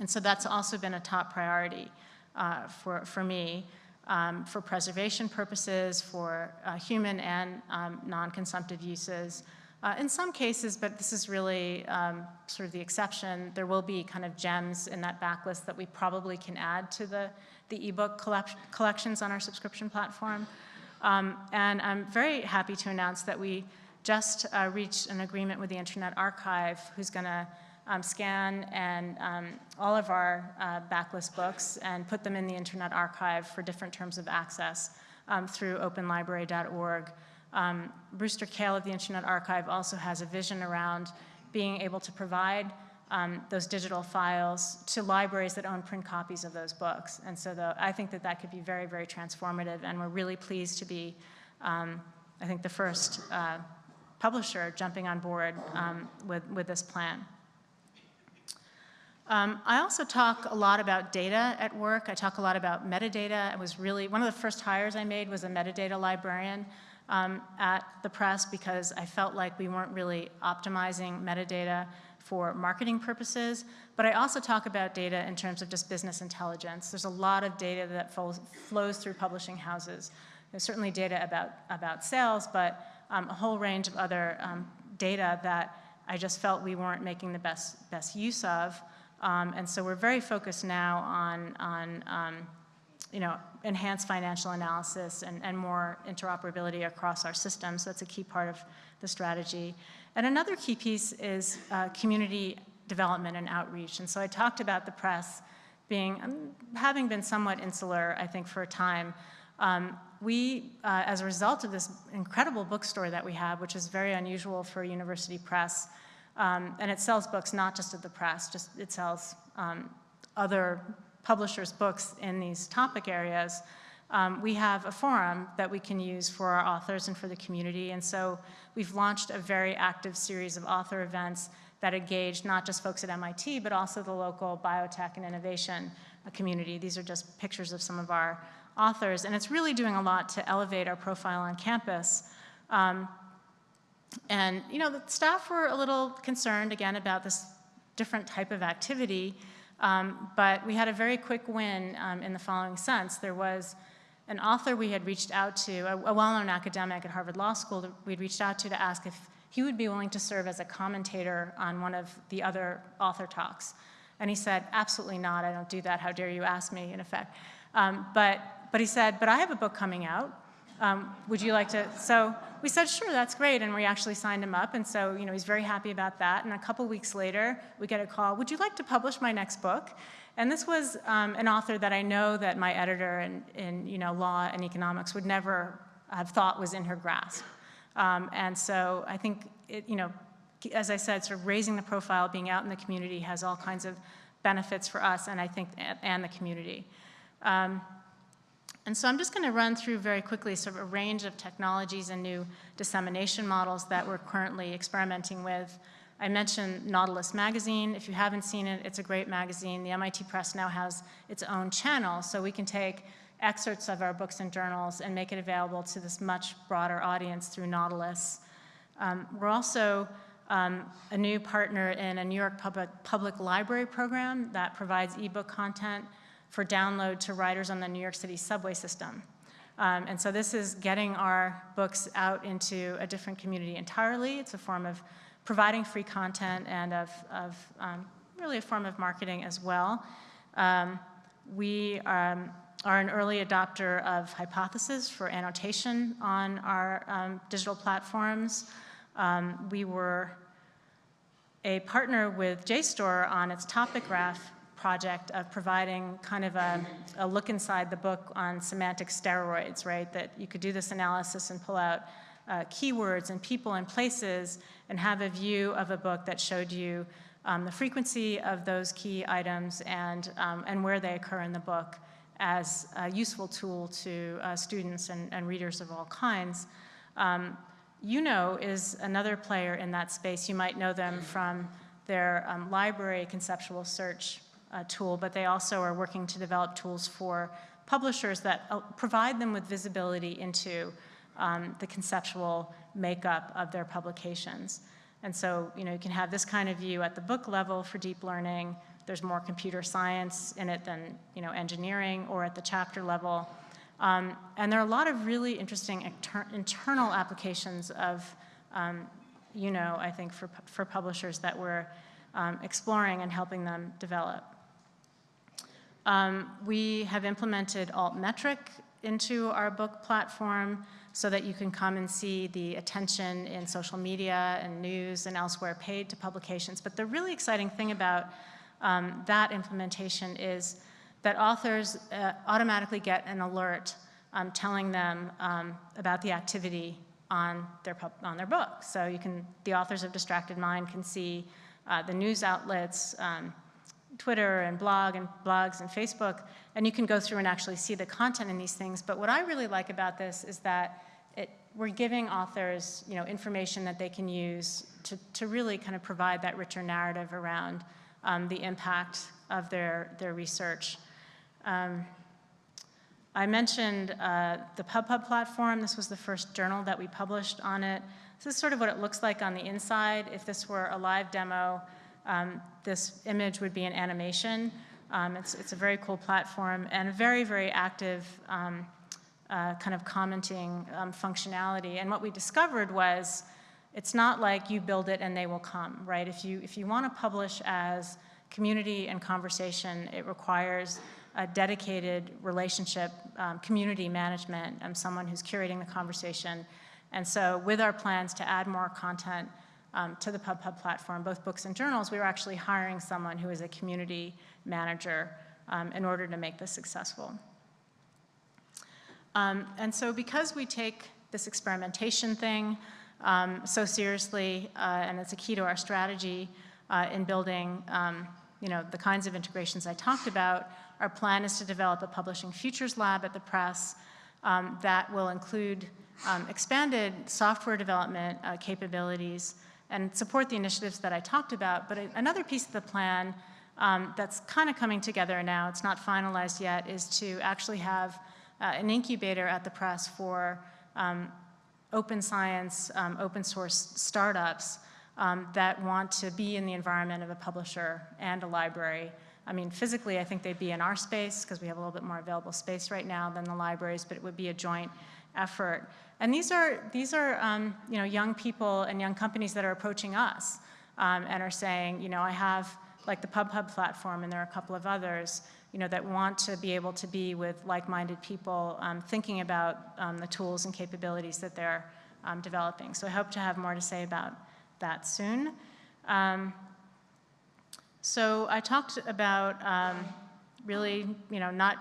And so that's also been a top priority uh, for, for me um, for preservation purposes, for uh, human and um, non-consumptive uses. Uh, in some cases, but this is really um, sort of the exception, there will be kind of gems in that backlist that we probably can add to the, the ebook collect collections on our subscription platform. Um, and I'm very happy to announce that we just uh, reached an agreement with the Internet Archive, who's going to um, scan and um, all of our uh, backlist books and put them in the Internet Archive for different terms of access um, through openlibrary.org. Um, Brewster Kahle of the Internet Archive also has a vision around being able to provide um, those digital files to libraries that own print copies of those books. And so the, I think that that could be very, very transformative, and we're really pleased to be, um, I think, the first uh, publisher jumping on board um, with, with this plan. Um, I also talk a lot about data at work. I talk a lot about metadata. I was really, one of the first hires I made was a metadata librarian um, at the press because I felt like we weren't really optimizing metadata for marketing purposes, but I also talk about data in terms of just business intelligence. There's a lot of data that flows, flows through publishing houses. There's certainly data about, about sales, but um, a whole range of other um, data that I just felt we weren't making the best, best use of. Um, and so we're very focused now on, on um, you know, enhanced financial analysis and, and more interoperability across our systems. So that's a key part of the strategy. And another key piece is uh, community development and outreach. And so I talked about the press being, um, having been somewhat insular, I think, for a time. Um, we, uh, as a result of this incredible bookstore that we have, which is very unusual for a university press, um, and it sells books not just at the press, just it sells um, other publishers' books in these topic areas, um, we have a forum that we can use for our authors and for the community. And so we've launched a very active series of author events that engaged not just folks at MIT, but also the local biotech and innovation community. These are just pictures of some of our authors, and it's really doing a lot to elevate our profile on campus. Um, and, you know, the staff were a little concerned, again, about this different type of activity, um, but we had a very quick win um, in the following sense. There was an author we had reached out to, a, a well-known academic at Harvard Law School that we'd reached out to to ask if he would be willing to serve as a commentator on one of the other author talks. And he said, absolutely not, I don't do that, how dare you ask me, in effect. Um, but, but he said, but I have a book coming out, um, would you like to? So we said, sure, that's great, and we actually signed him up, and so you know he's very happy about that. And a couple weeks later, we get a call, would you like to publish my next book? And this was um, an author that I know that my editor in, in you know, law and economics would never have thought was in her grasp. Um, and so I think, it, you know, as I said, sort of raising the profile, being out in the community has all kinds of benefits for us and I think, and the community. Um, and so I'm just going to run through very quickly sort of a range of technologies and new dissemination models that we're currently experimenting with. I mentioned Nautilus Magazine. If you haven't seen it, it's a great magazine. The MIT Press now has its own channel, so we can take excerpts of our books and journals and make it available to this much broader audience through Nautilus. Um, we're also um, a new partner in a New York public, public library program that provides ebook content for download to riders on the New York City subway system. Um, and so this is getting our books out into a different community entirely. It's a form of providing free content and of, of um, really a form of marketing as well. Um, we um, are an early adopter of Hypothesis for annotation on our um, digital platforms. Um, we were a partner with JSTOR on its topic graph project of providing kind of a, a, look inside the book on semantic steroids, right? That you could do this analysis and pull out uh, keywords and people and places and have a view of a book that showed you um, the frequency of those key items and, um, and where they occur in the book as a useful tool to uh, students and, and, readers of all kinds. Um, Yewno is another player in that space. You might know them from their um, library conceptual search uh, tool, but they also are working to develop tools for publishers that uh, provide them with visibility into um, the conceptual makeup of their publications. And so, you know, you can have this kind of view at the book level for deep learning. There's more computer science in it than, you know, engineering or at the chapter level. Um, and there are a lot of really interesting internal applications of, um, you know, I think for, for publishers that we're um, exploring and helping them develop. Um, we have implemented Altmetric into our book platform so that you can come and see the attention in social media and news and elsewhere paid to publications. But the really exciting thing about um, that implementation is that authors uh, automatically get an alert um, telling them um, about the activity on their, on their book. So you can, the authors of Distracted Mind can see uh, the news outlets, um, Twitter and blog and blogs and Facebook, and you can go through and actually see the content in these things. But what I really like about this is that it, we're giving authors you know, information that they can use to, to really kind of provide that richer narrative around um, the impact of their, their research. Um, I mentioned uh, the PubPub platform. This was the first journal that we published on it. This is sort of what it looks like on the inside. If this were a live demo, um, this image would be an animation. Um, it's, it's, a very cool platform and a very, very active um, uh, kind of commenting um, functionality. And what we discovered was it's not like you build it and they will come, right? If you, if you want to publish as community and conversation, it requires a dedicated relationship, um, community management, um, someone who's curating the conversation. And so with our plans to add more content um, to the PubPub platform, both books and journals, we were actually hiring someone who is a community manager um, in order to make this successful. Um, and so because we take this experimentation thing um, so seriously, uh, and it's a key to our strategy uh, in building um, you know, the kinds of integrations I talked about, our plan is to develop a publishing futures lab at the press um, that will include um, expanded software development uh, capabilities and support the initiatives that I talked about. But another piece of the plan um, that's kind of coming together now, it's not finalized yet, is to actually have uh, an incubator at the press for um, open science, um, open source startups um, that want to be in the environment of a publisher and a library. I mean, physically, I think they'd be in our space because we have a little bit more available space right now than the libraries, but it would be a joint effort. And these are, these are um, you know, young people and young companies that are approaching us um, and are saying, you know, I have like the PubPub platform, and there are a couple of others, you know, that want to be able to be with like-minded people um, thinking about um, the tools and capabilities that they're um, developing. So I hope to have more to say about that soon. Um, so I talked about really, you know, not,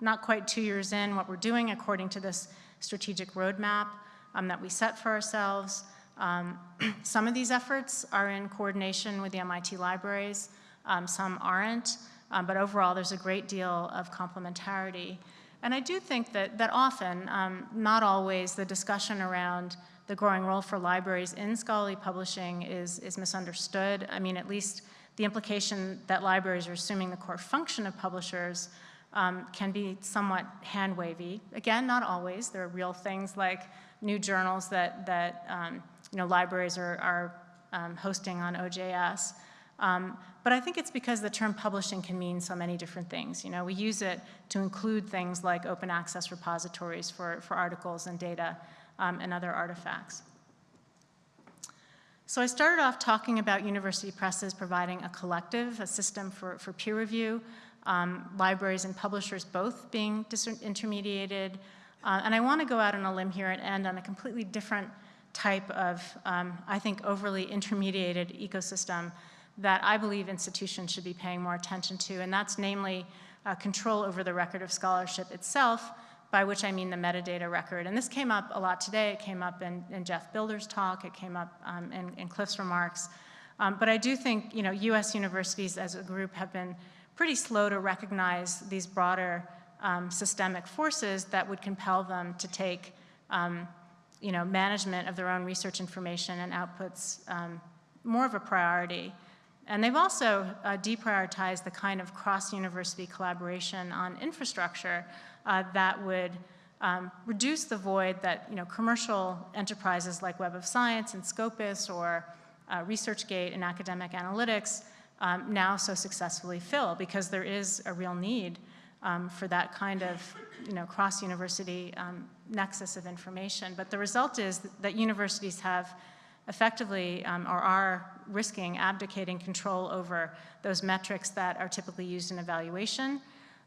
not quite two years in, what we're doing according to this strategic roadmap um, that we set for ourselves. Um, some of these efforts are in coordination with the MIT libraries, um, some aren't, um, but overall there's a great deal of complementarity. And I do think that, that often, um, not always, the discussion around the growing role for libraries in scholarly publishing is, is misunderstood. I mean, at least the implication that libraries are assuming the core function of publishers um, can be somewhat hand-wavy. Again, not always. There are real things like new journals that, that um, you know, libraries are, are um, hosting on OJS. Um, but I think it's because the term publishing can mean so many different things. You know, we use it to include things like open access repositories for, for articles and data um, and other artifacts. So I started off talking about university presses providing a collective, a system for, for peer review um, libraries and publishers both being disintermediated. Uh, and I want to go out on a limb here and end on a completely different type of, um, I think, overly intermediated ecosystem that I believe institutions should be paying more attention to, and that's namely uh, control over the record of scholarship itself, by which I mean the metadata record. And this came up a lot today. It came up in, in Geoff Bilder's talk. It came up um, in, in, Cliff's remarks. Um, but I do think, you know, U.S. universities as a group have been pretty slow to recognize these broader um, systemic forces that would compel them to take um, you know, management of their own research information and outputs um, more of a priority. And they've also uh, deprioritized the kind of cross-university collaboration on infrastructure uh, that would um, reduce the void that you know, commercial enterprises like Web of Science and Scopus or uh, ResearchGate and academic analytics um, now so successfully fill because there is a real need um, for that kind of you know, cross-university um, nexus of information. But the result is that universities have effectively um, or are risking abdicating control over those metrics that are typically used in evaluation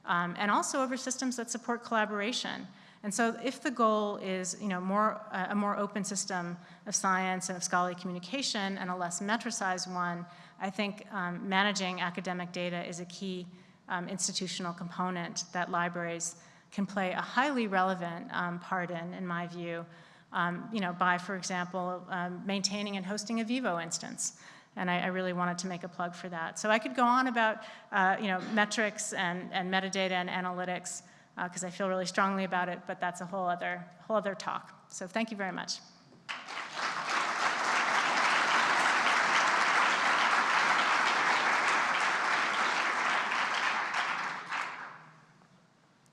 um, and also over systems that support collaboration. And so if the goal is you know, more, uh, a more open system of science and of scholarly communication and a less metricized one, I think um, managing academic data is a key um, institutional component that libraries can play a highly relevant um, part in, in my view, um, you know, by, for example, um, maintaining and hosting a Vivo instance. And I, I, really wanted to make a plug for that. So I could go on about, uh, you know, metrics and, and metadata and analytics, because uh, I feel really strongly about it, but that's a whole other, whole other talk. So thank you very much.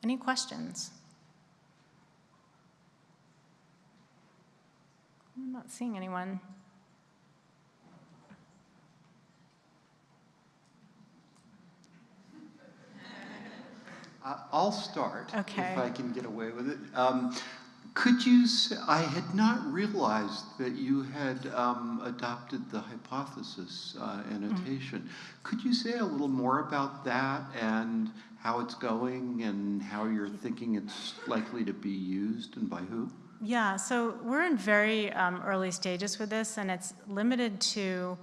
Any questions? I'm not seeing anyone. I'll start okay. if I can get away with it. Um, could you say, I had not realized that you had um, adopted the hypothesis uh, annotation. Mm. Could you say a little more about that and how it's going and how you're thinking it's likely to be used and by who? Yeah, so we're in very um, early stages with this and it's limited to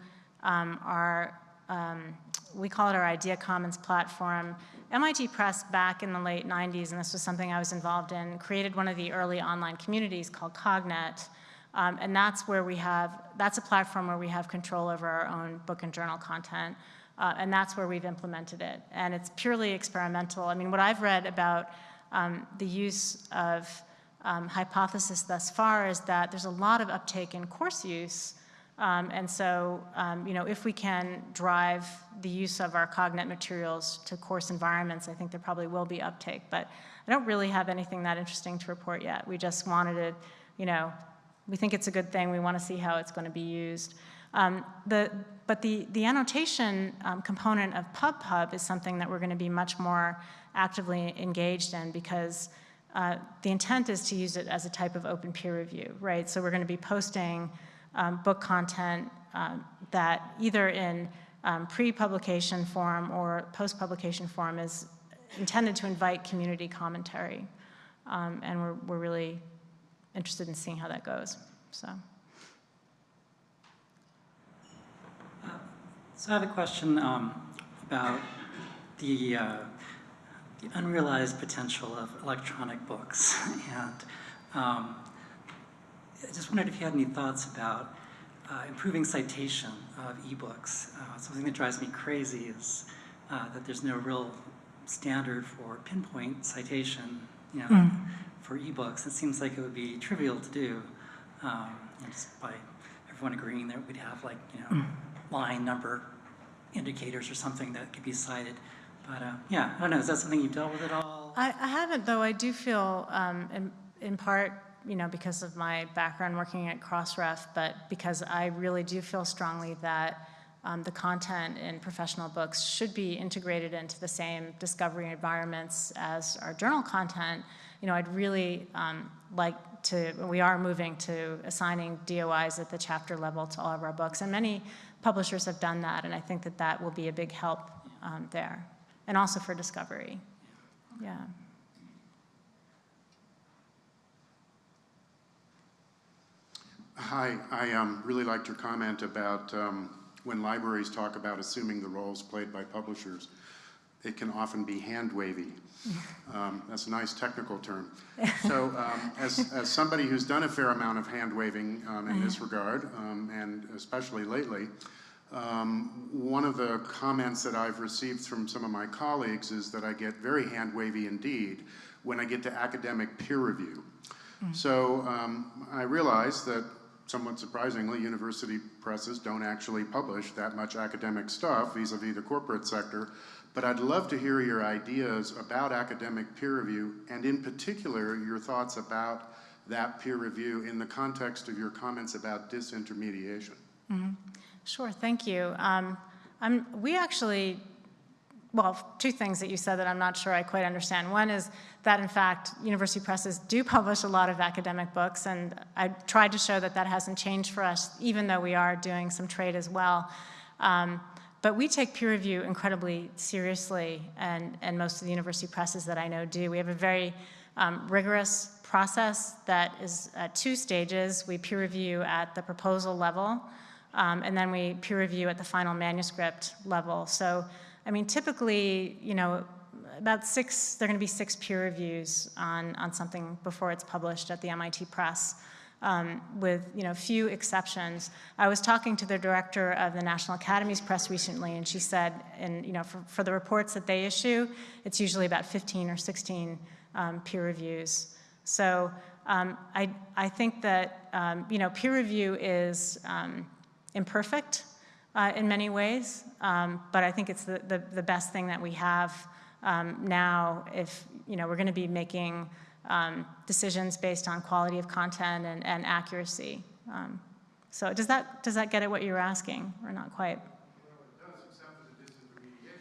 um, our, um, we call it our Idea Commons platform. MIT Press back in the late 90s, and this was something I was involved in, created one of the early online communities called Cognet. Um, and that's where we have, that's a platform where we have control over our own book and journal content. Uh, and that's where we've implemented it. And it's purely experimental. I mean, what I've read about um, the use of um, hypothesis thus far is that there's a lot of uptake in course use, Um, And so, um, you know, if we can drive the use of our Cognet materials to course environments, I think there probably will be uptake. But I don't really have anything that interesting to report yet. We just wanted to, you know, we think it's a good thing. We want to see how it's going to be used. Um, the, but the, the annotation um, component of PubPub is something that we're going to be much more actively engaged in because uh, the intent is to use it as a type of open peer review, right? So we're going to be posting um, book content um, that either in um, pre-publication form or post-publication form is intended to invite community commentary. Um, and we're, we're really interested in seeing how that goes, so. So I have a question um, about the, uh, the unrealized potential of electronic books. And um, I just wondered if you had any thoughts about uh, improving citation of ebooks. Uh, something that drives me crazy is uh, that there's no real standard for pinpoint citation, you know, for ebooks. It seems like it would be trivial to do, um, and just by everyone agreeing that we'd have like, you know, line number indicators or something that could be cited. But uh, yeah, I don't know, is that something you've dealt with at all? I, I haven't, though I do feel, um, in, in part, you know, because of my background working at Crossref, but because I really do feel strongly that um, the content in professional books should be integrated into the same discovery environments as our journal content. You know, I'd really um, like to, we are moving to assigning DOIs at the chapter level to all of our books, and many publishers have done that, and I think that that will be a big help um, there, and also for discovery. Yeah. Hi, I um, really liked your comment about um, when libraries talk about assuming the roles played by publishers, it can often be hand-wavy. Um, that's a nice technical term. So um, as, as somebody who's done a fair amount of hand-waving um, in this regard, um, and especially lately, um, one of the comments that I've received from some of my colleagues is that I get very hand-wavy indeed when I get to academic peer review. So um, I realize that somewhat surprisingly, university presses don't actually publish that much academic stuff vis-a-vis the corporate sector. But I'd love to hear your ideas about academic peer review, and in particular, your thoughts about that peer review in the context of your comments about disintermediation. Sure, thank you. Um, we actually, well, two things that you said that I'm not sure I quite understand. One is that, in fact, university presses do publish a lot of academic books, and I tried to show that that hasn't changed for us, even though we are doing some trade as well. Um, but we take peer review incredibly seriously, and, and most of the university presses that I know do. We have a very um, rigorous process that is at two stages. We peer review at the proposal level, um, and then we peer review at the final manuscript level. So, I mean, typically, you know, about six, there are going to be six peer reviews on, on something before it's published at the MIT Press, um, with, you know, few exceptions. I was talking to the director of the National Academies Press recently, and she said, and, you know, for, for the reports that they issue, it's usually about 15 or 16 um, peer reviews. So um, I, I think that, um, you know, peer review is, um, imperfect uh, in many ways, um, but I think it's the, the, the, best thing that we have um, now if you know, we're going to be making um, decisions based on quality of content and, and accuracy. Um, so does that, does that get at what you're asking, or not quite? Well, it does, except for the disintermediation.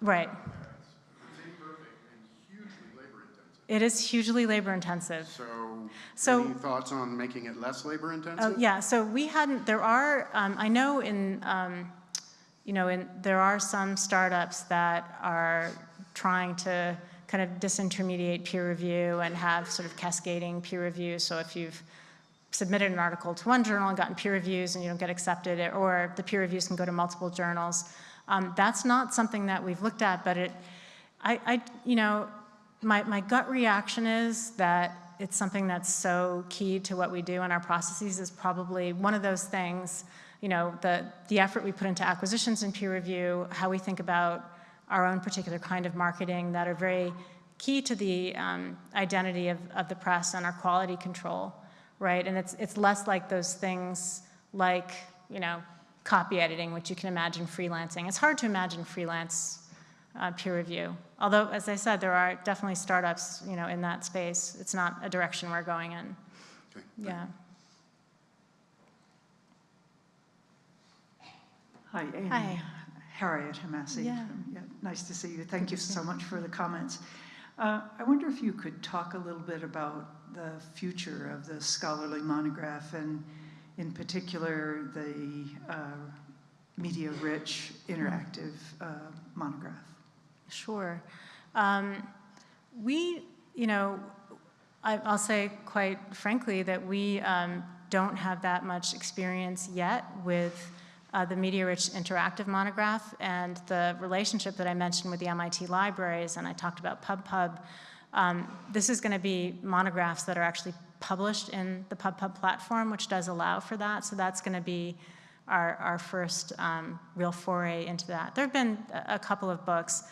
Right. It's imperfect and hugely labor intensive. It is hugely labor intensive. So, So- any thoughts on making it less labor intensive? yeah, so we hadn't, there are, um, I know in, um, you know, in, there are some startups that are trying to kind of disintermediate peer review and have sort of cascading peer review. So if you've submitted an article to one journal and gotten peer reviews and you don't get accepted, or the peer reviews can go to multiple journals. Um, that's not something that we've looked at, but it, I, I you know, my, my gut reaction is that it's something that's so key to what we do in our processes is probably one of those things, you know, the, the effort we put into acquisitions and peer review, how we think about our own particular kind of marketing that are very key to the um, identity of, of the press and our quality control, right? And it's, it's less like those things like you know, copy editing, which you can imagine freelancing. It's hard to imagine freelance uh, peer review. Although, as I said, there are definitely startups, you know, in that space. It's not a direction we're going in. Okay. Yeah. Hi, Amy. Hi. Harriet Hamasi. Yeah. Yeah, Nice to see you. Thank you so much for the comments. Uh, I wonder if you could talk a little bit about the future of the scholarly monograph and in particular the uh, media-rich interactive uh, monograph. Sure. Um, we, you know, I, I'll say quite frankly that we um, don't have that much experience yet with uh, the media-rich interactive monograph and the relationship that I mentioned with the MIT libraries, and I talked about PubPub. Um, this is going to be monographs that are actually published in the PubPub platform, which does allow for that. So that's going to be our, our first um, real foray into that. There have been a couple of books,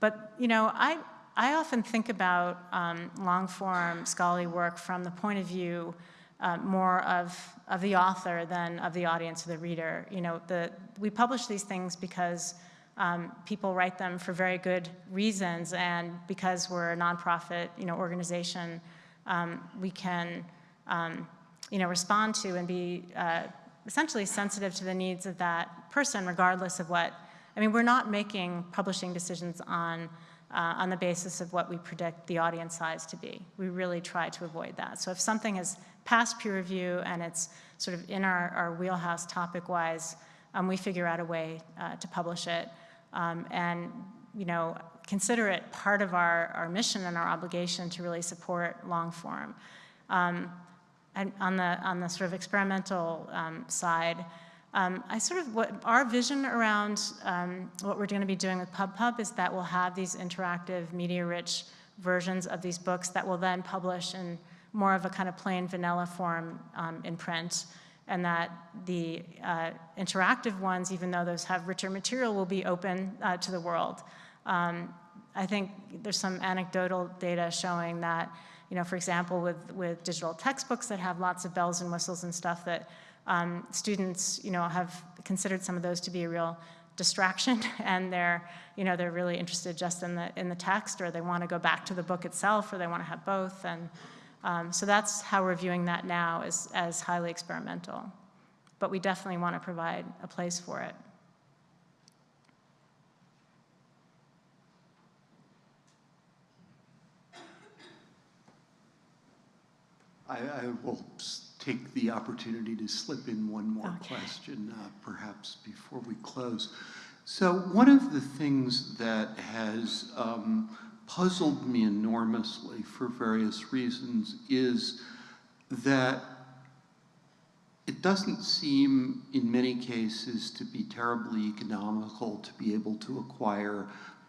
but you know, I, I often think about um, long-form scholarly work from the point of view uh, more of, of the author than of the audience or the reader. You know, the, we publish these things because um, people write them for very good reasons, and because we're a nonprofit, you know, organization, um, we can, um, you know, respond to and be uh, essentially sensitive to the needs of that person, regardless of what. I mean, we're not making publishing decisions on uh, on the basis of what we predict the audience size to be. We really try to avoid that. So if something has passed peer review and it's sort of in our, our wheelhouse topic-wise, um, we figure out a way uh, to publish it um, and, you know, consider it part of our, our mission and our obligation to really support long form. Um, and on the, on the sort of experimental um, side, um, I sort of, what our vision around um, what we're going to be doing with PubPub is that we'll have these interactive, media-rich versions of these books that we'll then publish in more of a kind of plain vanilla form um, in print, and that the uh, interactive ones, even though those have richer material, will be open uh, to the world. Um, I think there's some anecdotal data showing that, you know, for example, with, with digital textbooks that have lots of bells and whistles and stuff that um, students, you know, have considered some of those to be a real distraction and they're, you know, they're really interested just in the, in the text or they want to go back to the book itself or they want to have both. And um, so that's how we're viewing that now as, as highly experimental. But we definitely want to provide a place for it. I, I will take the opportunity to slip in one more Okay. question, uh, perhaps before we close. So one of the things that has um, puzzled me enormously for various reasons is that it doesn't seem, in many cases, to be terribly economical to be able to acquire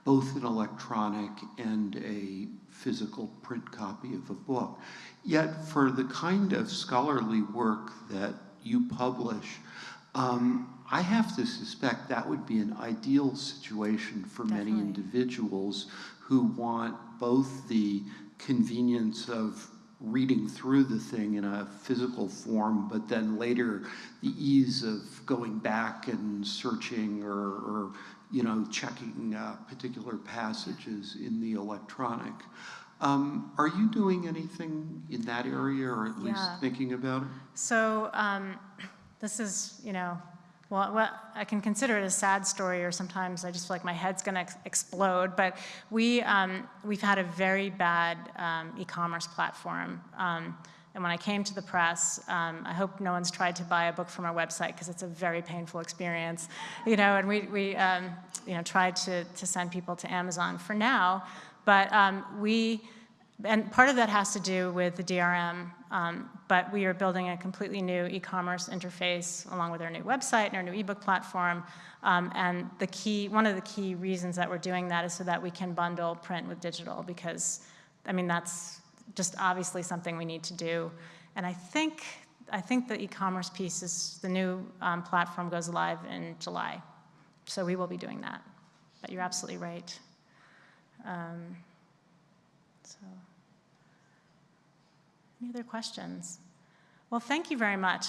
both an electronic and a physical print copy of a book. Yet, for the kind of scholarly work that you publish, um, I have to suspect that would be an ideal situation for many individuals who want both the convenience of reading through the thing in a physical form, but then later the ease of going back and searching or, or you know, checking uh, particular passages in the electronic. Um, are you doing anything in that area, or at least Yeah. thinking about it? So um, this is, you know, well, well, I can consider it a sad story, or sometimes I just feel like my head's going to ex explode. But we um, we've had a very bad um, e-commerce platform. And when I came to the press, um, I hope no one's tried to buy a book from our website because it's a very painful experience, you know. And we we um, you know tried to to send people to Amazon for now, but um, we and part of that has to do with the DRM, um, but we are building a completely new e-commerce interface along with our new website and our new ebook platform. Um, and the key, one of the key reasons that we're doing that is so that we can bundle print with digital because, I mean, that's just obviously something we need to do. And I think, I think the e-commerce piece is, the new um, platform goes live in July. So we will be doing that. But you're absolutely right. Um, so, any other questions? Well, thank you very much.